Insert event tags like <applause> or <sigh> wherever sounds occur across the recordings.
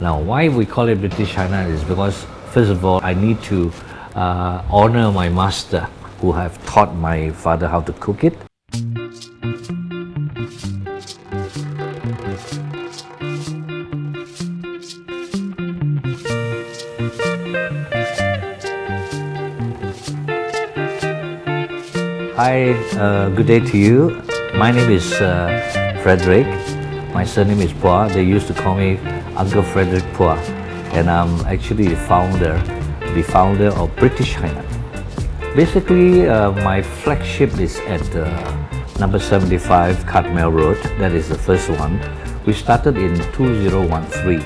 Now, why we call it British Hainan is because, first of all, I need to uh, honor my master who have taught my father how to cook it. Hi, uh, good day to you. My name is uh, Frederick. My surname is Pua. They used to call me Uncle Frederick Pua. And I'm actually the founder, the founder of British Hainan. Basically, uh, my flagship is at uh, number 75 Carpmael Road. That is the first one. We started in 2013.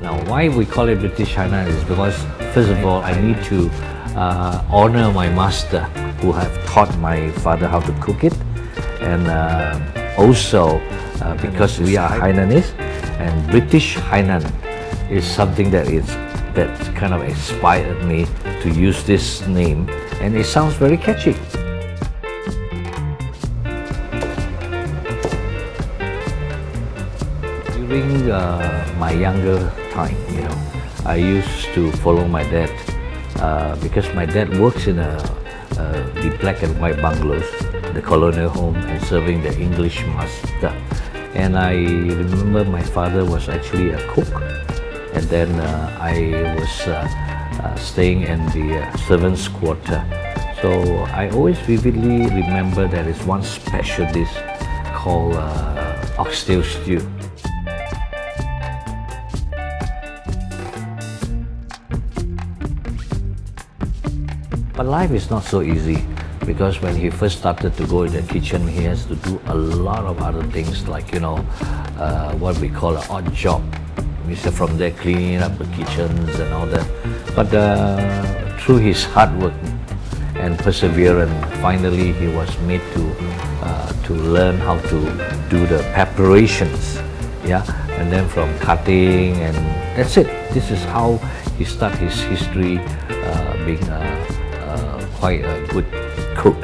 Now, why we call it British Hainan is because, first of all, I need to uh, honor my master who have taught my father how to cook it. And uh, also uh, because we are Hainanese and British Hainan is something that is that kind of inspired me to use this name and it sounds very catchy. During uh, my younger time, you know, I used to follow my dad uh, because my dad works in a the black and white bungalows, the colonial home, and serving the English master. And I remember my father was actually a cook, and then uh, I was uh, uh staying in the uh, servants' quarter. So I always vividly remember there is one special dish called uh, oxtail stew. But life is not so easy because when he first started to go in the kitchen, he has to do a lot of other things like, you know, uh, what we call an odd job. Say from there cleaning up the kitchens and all that. But uh, through his hard work and perseverance, finally he was made to uh, to learn how to do the preparations. Yeah, and then from cutting and that's it. This is how he started his history uh, being a quite a good cook.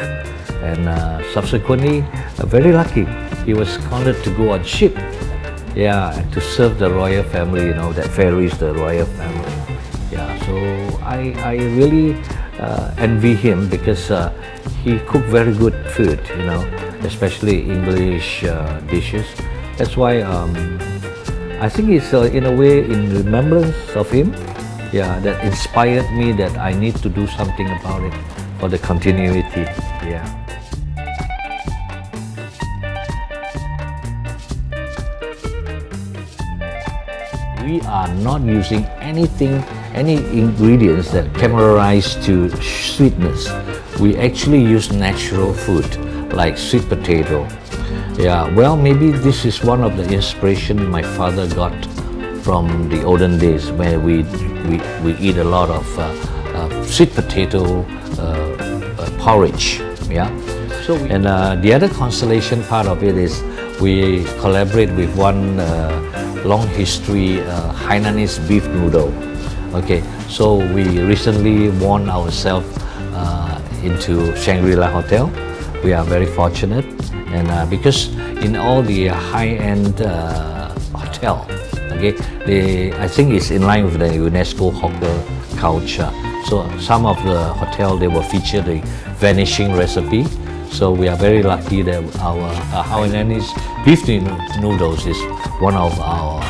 And uh, subsequently, uh, very lucky, he was called to go on ship. Yeah, to serve the royal family, you know, that ferries the royal family. Yeah, so I, I really uh, envy him because uh, he cooked very good food, you know, especially English uh, dishes. That's why um, I think it's uh, in a way in remembrance of him, yeah, that inspired me that I need to do something about it for the continuity. Yeah. We are not using anything, any ingredients that caramelize to sweetness. We actually use natural food like sweet potato. Yeah, well, maybe this is one of the inspiration my father got from the olden days where we, we, we eat a lot of uh, sweet potato uh, uh, porridge. Yeah. So and uh, the other constellation part of it is we collaborate with one long history Hainanese beef noodle. Okay, so we recently won ourselves into Shangri-La Hotel. We are very fortunate and uh, because in all the high-end uh, hotel, okay, they, I think it's in line with the UNESCO hawker culture. So some of the hotel, they will feature the vanishing recipe. So we are very lucky that our uh, Hainanese beef noodles is one of our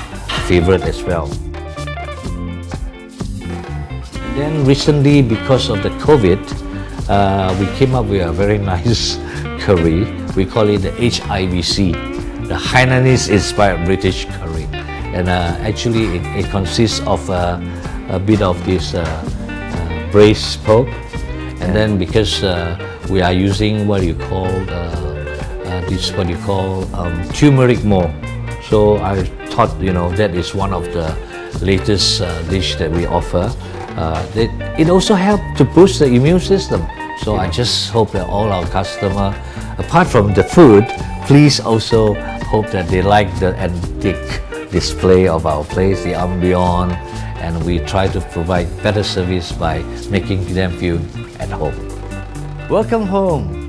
favorite as well. Then recently, because of the COVID, uh, we came up with a very <laughs> nice curry. We call it the HIBC, the Hainanese inspired British curry. And uh, actually, it, it, consists of uh, a bit of this uh, braised pork. And then because uh, we are using what you call uh, uh, this what you call um, turmeric more. So I thought you know that is one of the latest uh, dish that we offer. Uh, it, it also helps to boost the immune system. So I just hope that all our customer, apart from the food, please also hope that they like the antique display of our place, the ambience, and we try to provide better service by making them feel at home. Welcome home!